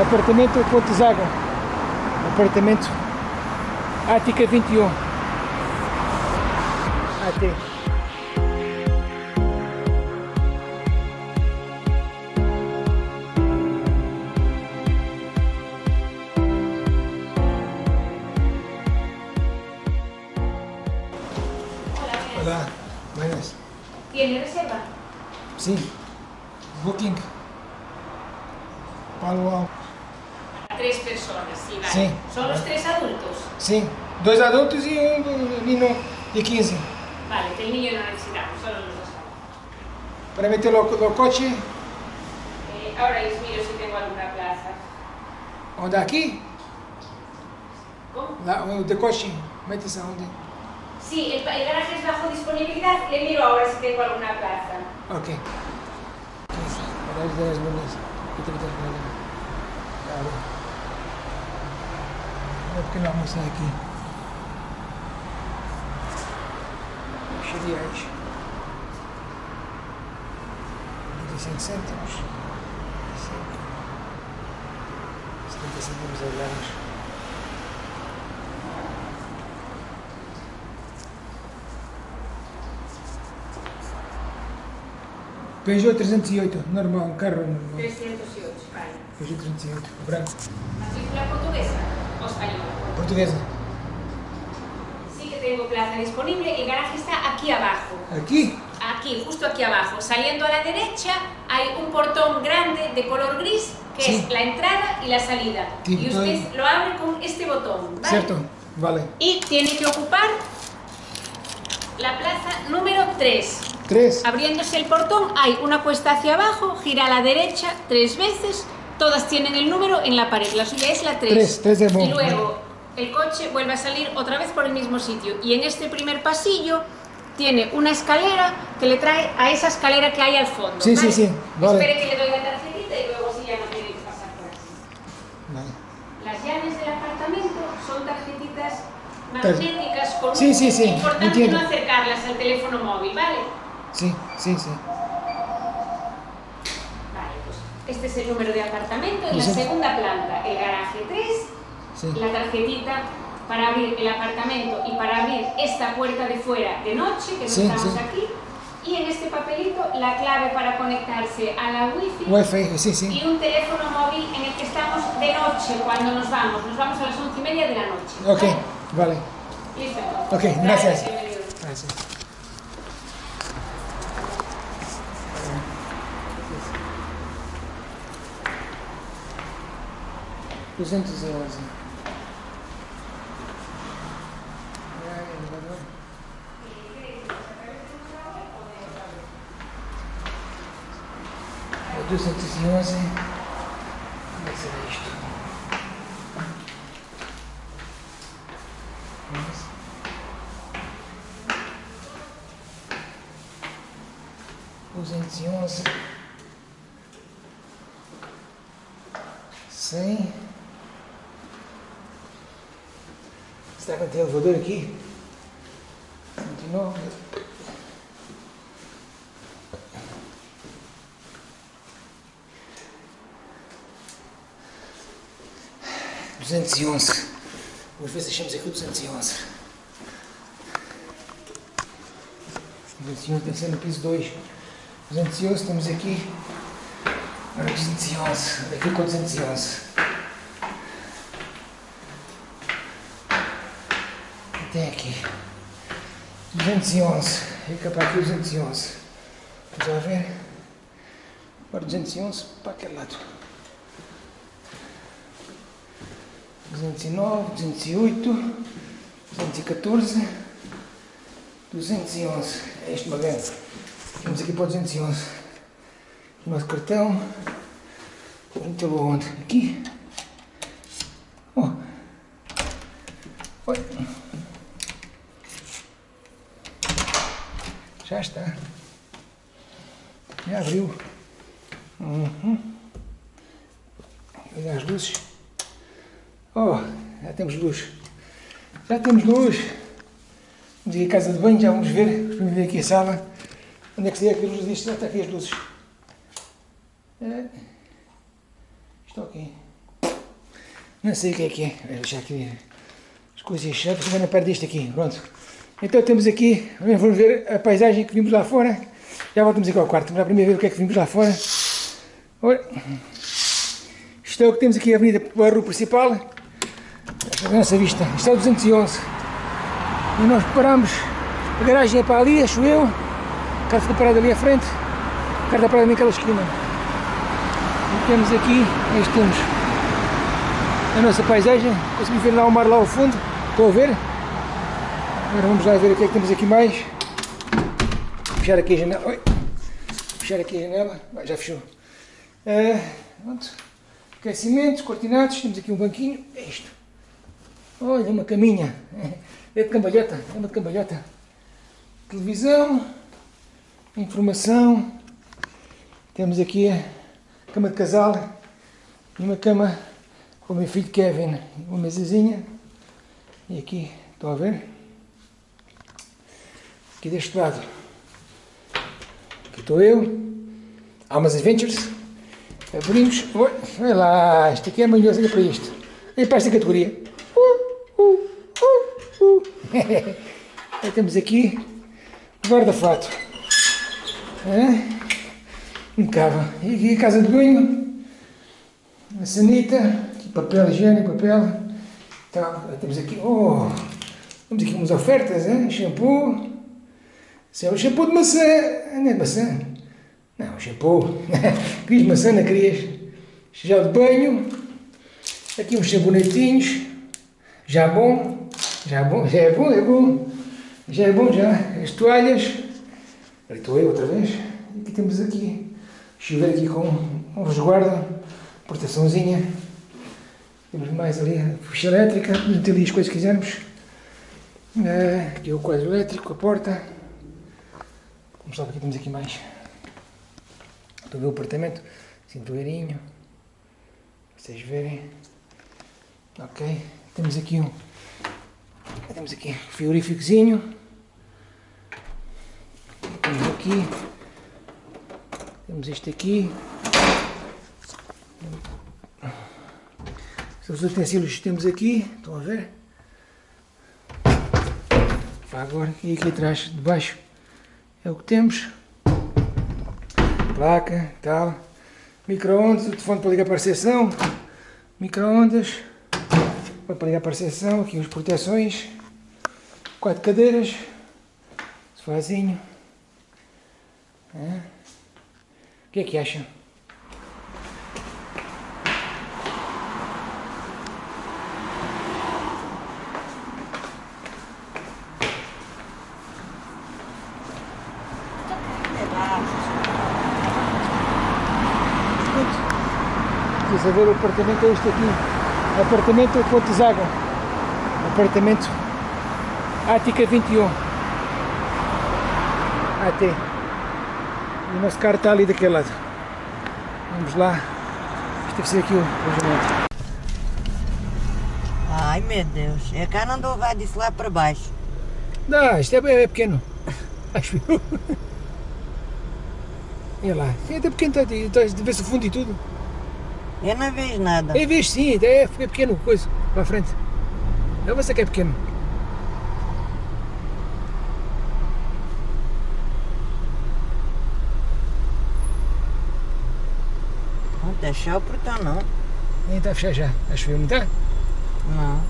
Apartamento Ponte Zaga. Apartamento Ática 21. AT. Hola, buenas. ¿Tiene reserva? Sí. Booking. Palo Alto. Tres personas, sí, vale. Sí. ¿Son los tres adultos? Sim. Dois adultos e um menino de 15. Vale, que el niño no necesitamos, solo los dos. Para meter no, no coche, Eh, ahora les miro si tengo alguna plaza. onde aqui? ¿Cómo? De coche. Mete-se onde? Sí, el, el garaje es bajo disponibilidad. Le miro ahora si tengo alguna plaza. Ok. Para as 10 minutos. E 30 minutos. Claro. É porque não almocei aqui. Arte. 25 cêntimos. 5. 70 cêntimos a gramas. Peugeot 308, normal, carro normal. 308, vale. Peugeot 308, branco. ¿Matrícula portuguesa española? Portuguesa. Sí que tengo plaza disponible. El garaje está aquí abajo. Aquí. Aquí, justo aquí abajo. Saliendo a la derecha hay un portón grande de color gris que Sí. es la entrada y la salida. Y usted lo abre con este botón. ¿vale? Cierto, vale. Y tiene que ocupar la plaza número 3. Tres. Abriéndose el portón hay una cuesta hacia abajo, gira a la derecha tres veces, todas tienen el número en la pared, la suya es la 3. Tres, tres de Y luego el coche vuelve a salir otra vez por el mismo sitio. Y en este primer pasillo tiene una escalera que le trae a esa escalera que hay al fondo. Sí, sí, sí, vale. Espere que le doy la tarjetita y luego sí ya no tiene que pasar por aquí. Vale. Las llaves del apartamento son tarjetitas magnéticas con Sí, sí, sí, importante no acercarlas al teléfono móvil, ¿vale? Sí, sí, sí. Este es el número de apartamento en la Sí. segunda planta, el garaje 3, Sí. la tarjetita para abrir el apartamento y para abrir esta puerta de fuera de noche, que no Sí, estamos sí. aquí, y en este papelito la clave para conectarse a la wifi Wi-Fi, sí, sí. y un teléfono móvil en el que estamos de noche cuando nos vamos. Nos vamos a las once y media de la noche. Ok, ¿vale? vale. Listo. Ok, gracias. Gracias. Duzentos e onze. Ah, elevador. É Duzentos e onze. Como é que será isto? Duzentos e onze, cem. Será que tem elevador aqui? Cento e nove. Duzentos e onze. Vamos ver se achamos aqui o duzentos e onze. Duzentos e onze deve ser no piso dois. 211, temos aqui. Ora, 211. Aqui com 211. Tem aqui. 211. Fica para aqui 211. Vamos lá ver. Agora 211 para aquele lado. 209, 208, 214, 211. É este magano. Vamos aqui para o 211. O nosso cartão. Metê-lo onde? Aqui. Já está. Já abriu. Uhum. Olha as luzes. Oh, já temos luz. Já temos luz. Vamos ir à casa de banho, já vamos ver. Vamos ver aqui a sala. Onde é que se aqui a luz disto? Já está aqui as luzes. É. Estou aqui. Não sei o que é que é. Vou deixar aqui as coisas chatas, agora perto deste aqui. Pronto. Então temos aqui, vamos ver a paisagem que vimos lá fora. Já voltamos aqui ao quarto. Lá primeiro ver o que é que vimos lá fora. Olha. Isto é o que temos aqui a avenida para rua principal. A nossa vista. Isto é o 211. E nós paramos. A garagem é para ali, acho eu. O carro fica parado ali à frente. O carro está parado naquela esquina. E temos aqui, este temos a nossa paisagem. Consegui ver lá o mar lá ao fundo. Estou a ver. Agora vamos lá ver o que é que temos aqui mais. Fechar aqui a janela. Oi. Fechar aqui a janela. Já fechou. Uh, pronto. Aquecimentos, cortinados. Temos aqui um banquinho. É isto. Olha, uma caminha. É de cambalhota. É uma de cambalhota. Televisão. Informação. Temos aqui a cama de casal. E uma cama com o meu filho Kevin. Uma mesazinha. E aqui, estão a ver? Aqui deste lado. Aqui estou eu. Almas Adventures. Abrimos. Oi, olha lá, isto aqui é manhoso, olha para isto. Olha para esta categoria. Uh, uh, uh, uh. Temos aqui guarda-fato. É? Impecável. E aqui a casa de banho. A sanita. Papel higiênico, papel. Então, temos aqui. Oh! Temos aqui umas ofertas, hein? shampoo. Isso é o shampoo de maçã. Não é maçã. Não, shampoo. Querias maçã, não querias? Gel de banho. Aqui uns sabonetinhos. Já bom. Já bom. Já é bom, é bom. Já é bom, já. As toalhas. Ali estou eu outra vez. E aqui temos aqui. Chuveiro aqui com um resguardo. Proteçãozinha. Temos mais ali a ficha elétrica. Meter ali as coisas que quisermos. Uh, aqui o quadro elétrico, a porta. Vamos lá, aqui temos aqui mais. Estou a ver o apartamento, cintueirinho, vocês verem. Ok, temos aqui um, temos aqui um frigoríficozinho. Temos aqui, temos este aqui. Os utensílios que temos aqui, estão a ver? Agora, e aqui atrás, de baixo, é o que temos. Placa, tal, micro-ondas, o telefone para ligar para a recepção, micro-ondas, para ligar para a recepção, aqui as proteções, quatro cadeiras, sofazinho. O que é que acham? Quis ver o apartamento é este aqui. Apartamento Pontezaga. Apartamento Ática 21. AT. E o nosso carro está ali daquele lado. Vamos lá. Isto deve ser aqui o alojamento. Ai meu Deus, é cá não dou vai disso lá para baixo. Não, isto é, é pequeno. Acho eu. Olha lá, é até pequeno, está, está, vê-se o fundo e tudo. Eu não vejo nada. É vejo sim, é, é pequeno coisa, para a frente. Eu vou que é pequeno. Não está fechado o portão não. Nem está a fechar já, acho eu, não está? Não.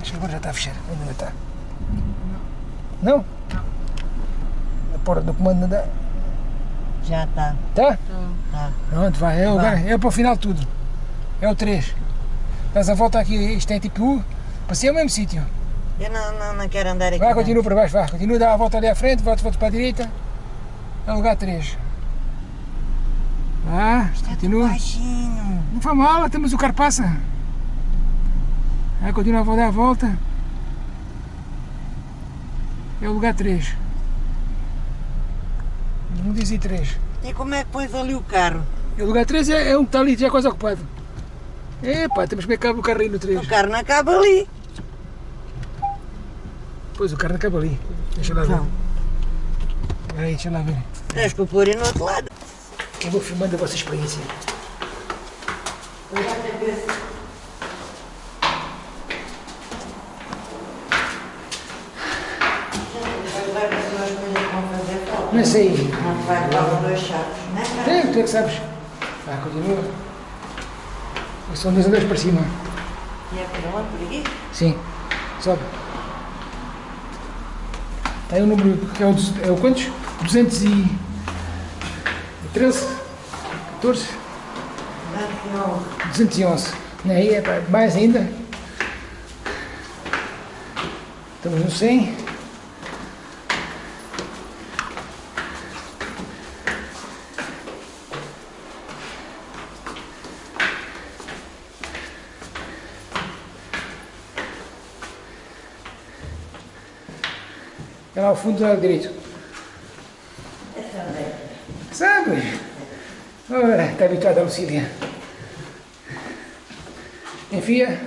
Acho que agora já está a fechar, ainda não está. Não? Não. A porta do comando não dá. Já está. Tá? Tá. Pronto, vai. É, Vai. é para o final de tudo. É o 3. Dás a volta aqui, isto é tipo U, para ser o mesmo sítio. Eu não, não, não quero andar aqui. Vai, continua para baixo, vai. Continua, dá a volta ali à frente, volta, volta para a direita. É o lugar 3. Vá, Está continua. baixinho. Não faz mal, temos o carro passa. Aí continua a dar a volta. É o lugar 3. Não diz 3. E como é que pões ali o carro? E o lugar 3 é, é um que está ali, já quase ocupado. Epá, temos que cabe o carro aí no 3. O carro não acaba ali. Pois, o carro acaba ali. Deixa lá ver. Não. Aí, deixa lá ver. Tens que pôr aí no outro lado. Eu vou filmando a vossa experiência. Eu já te ver se- Vai levar as duas coisas que vão falta. Não vai levar dois chaves, né? Tem, tu é que sabes. Ah, continua. São dois andares para cima. E é por onde? Por aqui? Sim. Sobe. Está aí o número, que é o, é o quantos? 213? 14? Não, 211. Não, Aí é para mais ainda. Estamos no 100. É lá ao fundo do lado direito. Sabe? Está habituado a Lucília. Enfia,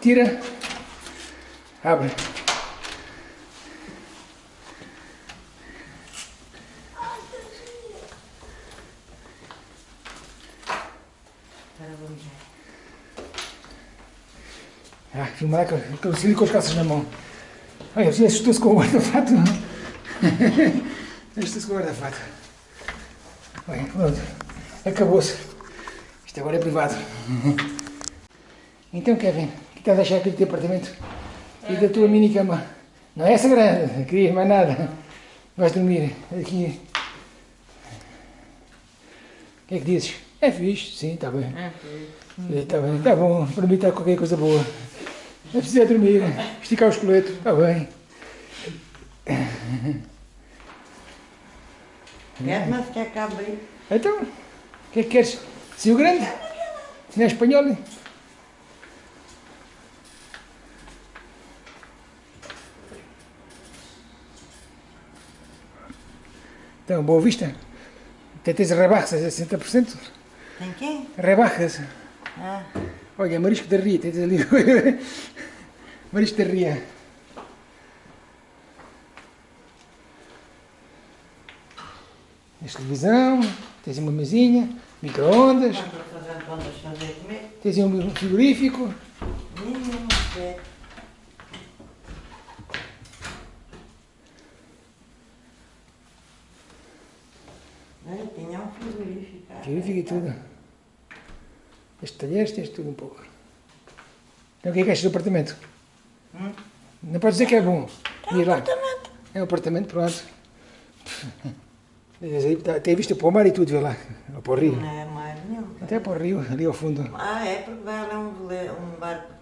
tira, abre. Ah, filmar com com a Lucília com as calças na mão. Olha, Lucília assustou-se com o guarda-fato. Assustou-se com o guarda-fato. Olha, pronto. Acabou-se. Isto agora é privado. Então, Kevin, o que estás a achar aqui do teu apartamento? E da tua mini cama? Não é essa grande, querias mais nada. Vais dormir aqui. O que é que dizes? É fixe, sim, está bem. Está bem, está bom, para mim está qualquer coisa boa. É preciso é dormir, esticar o esqueleto, está bem. Quer, mas quer cá abrir? Então, o que é que queres? Se o grande? Se não é espanhol? Então, boa vista. Até tens rebaixas a 60%. Tem quem? Rebaixas. Ah, Olha, marisco da ria, tens ali. marisco da ria. Tens televisão, tens uma mesinha, micro-ondas, de tens um frigorífico. Tinha um frigorífico. Frigorífico e tudo. Este talheres, tens tudo um pouco. Então o que é que achas do apartamento? Hum? Não podes dizer que é bom. Diz lá. Apartamento. É um apartamento, pronto. Tá- Tem vista para o mar e tudo, vê lá. Ou para o rio. Não é mais nenhum. Até para o rio, ali ao fundo. Ah, é porque vai lá um, um barco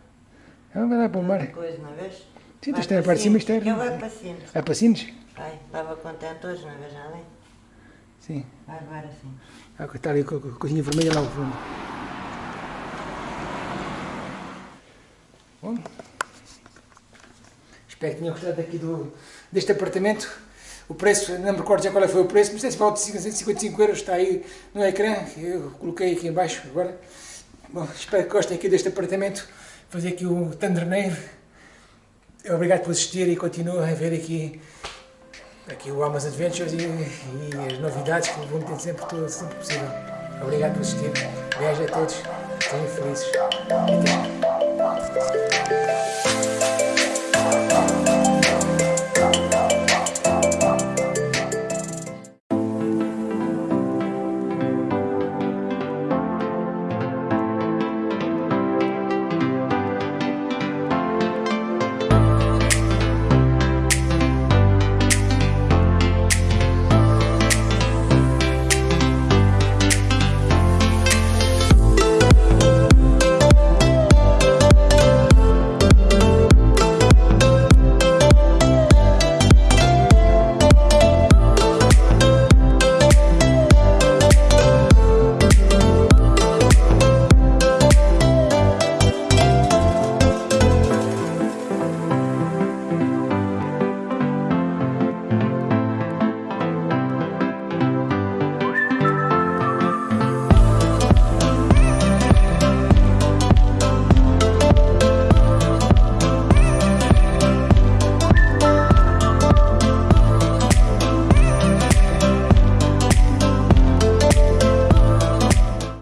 Ah, vai lá para o mar. coisa, não vês? Sim, Vai isto é a para parte de cima, é- Que ele vai para cima. Ah, para Sines? Vai, estava contente hoje, não vês nada? Sim. Vai levar assim. Ah, está ali com a coisinha vermelha lá ao fundo. Bom. Espero que tenham gostado aqui do, deste apartamento. O preço, não me recordo já qual é foi o preço, mas é se de 555 euros, está aí no ecrã, eu coloquei aqui em baixo agora. Bom, espero que gostem aqui deste apartamento. Fazer aqui o Thunderneiro. Obrigado por assistir e continuo a ver aqui aqui o Almas Adventures e, e as novidades que vão ter sempre tudo sempre possível. Obrigado por assistir. Beijo a todos. Sejam felizes. Até Música